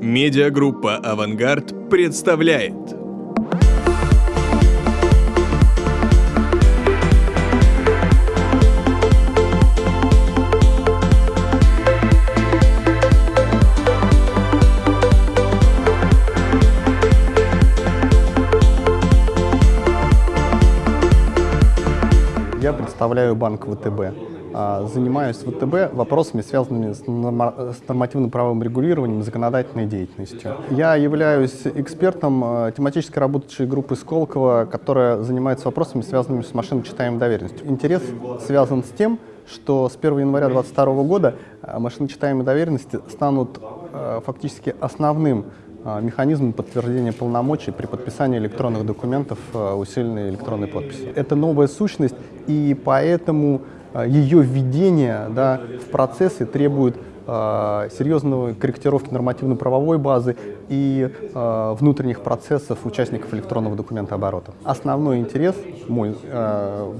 Медиагруппа «Авангард» представляет Я представляю банк ВТБ. А, Занимаюсь ВТБ вопросами, связанными с норма- с нормативно-правовым регулированием и законодательной деятельностью. Я являюсь экспертом э, тематической рабочей группы Сколково, которая занимается вопросами, связанными с машиночитаемой доверенностью. Интерес связан с тем, что с 1 января 2022 года э, машиночитаемые доверенности станут э, фактически основным механизмом подтверждения полномочий при подписании электронных документов усиленной электронной подписью. Это новая сущность, и поэтому ее введение да, в процессы требует э, серьезной корректировки нормативно-правовой базы и э, внутренних процессов участников электронного документооборота. Основной интерес мой э,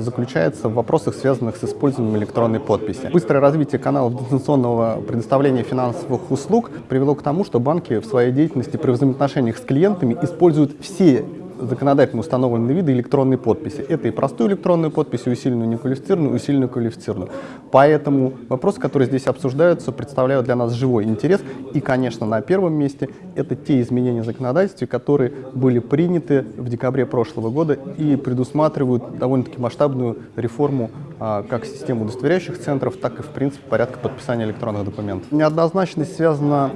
заключается в вопросах, связанных с использованием электронной подписи. Быстрое развитие каналов дистанционного предоставления финансовых услуг привело к тому, что банки в своей деятельности при взаимоотношениях с клиентами используют все законодательно установленные виды электронной подписи. Это и простую электронную подпись, и усиленную неквалифицированную, и усиленную квалифицированную. Поэтому вопросы, которые здесь обсуждаются, представляют для нас живой интерес. И, конечно, на первом месте это те изменения в законодательстве, которые были приняты в декабре прошлого года и предусматривают довольно-таки масштабную реформу как системы удостоверяющих центров, так и, в принципе, порядка подписания электронных документов. Неоднозначность связана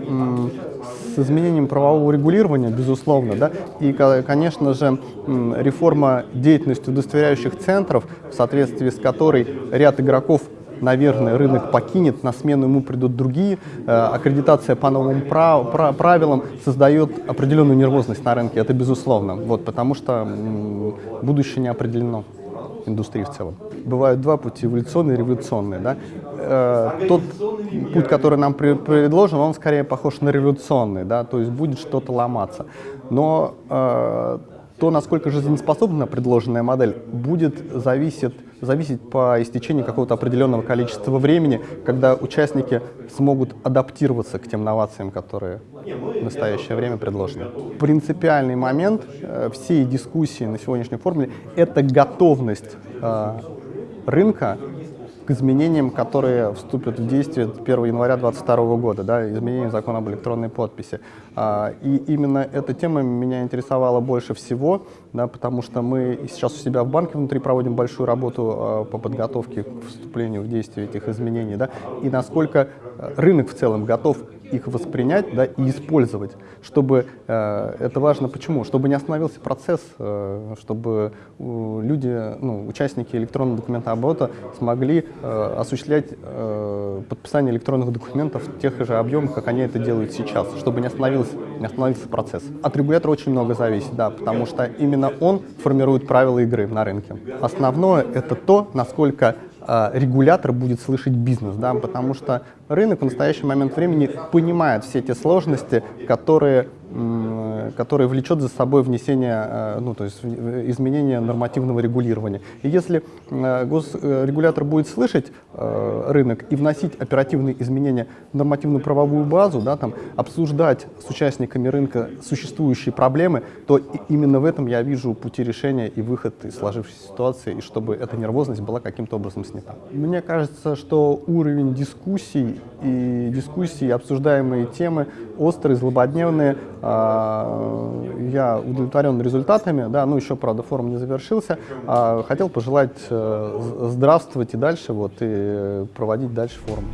с изменением правового регулирования, безусловно, да, и, ко- конечно же, реформа деятельности удостоверяющих центров, в соответствии с которой ряд игроков наверное, рынок покинет, на смену ему придут другие. Э, Аккредитация по новым прав- пра- правилам создает определенную нервозность на рынке, это безусловно, вот, потому что будущее не определено индустрии в целом. Бывают два пути, эволюционный и революционный. Да? Э, тот путь, который нам пре- предложен, он скорее похож на революционный, да? то есть будет что-то ломаться. Но э, то, насколько жизнеспособна предложенная модель, будет зависеть, зависеть по истечении какого-то определенного количества времени, когда участники смогут адаптироваться к тем новациям, которые в настоящее время предложены. Принципиальный момент э, всей дискуссии на сегодняшней формуле – это готовность э, рынка изменениям, которые вступят в действие 1 января 2022 года, да, изменения закона об электронной подписи. А, и именно эта тема меня интересовала больше всего, да, потому что мы сейчас у себя в банке внутри проводим большую работу а, по подготовке к вступлению в действие этих изменений, да, и насколько рынок в целом готов их воспринять да, и использовать, чтобы э, это важно почему? Чтобы не остановился процесс, э, чтобы э, люди, ну, участники электронного документооборота смогли э, осуществлять э, подписание электронных документов в тех же объемах, как они это делают сейчас, чтобы не остановился, не остановился процесс. От регулятора очень много зависит, да, потому что именно он формирует правила игры на рынке. Основное это то, насколько э, регулятор будет слышать бизнес, да, потому что рынок в настоящий момент времени понимает все те сложности, которые, м, которые влечет за собой внесение, э, ну, то есть изменение нормативного регулирования. И если э, госрегулятор будет слышать э, рынок и вносить оперативные изменения в нормативную правовую базу, да, там, обсуждать с участниками рынка существующие проблемы, то именно в этом я вижу пути решения и выход из сложившейся ситуации, и чтобы эта нервозность была каким-то образом снята. Мне кажется, что уровень дискуссий и дискуссии, обсуждаемые темы острые, злободневные. А, Я удовлетворен результатами, да, ну еще, правда, форум не завершился. А, Хотел пожелать э, здравствовать и дальше, вот, и проводить дальше форум.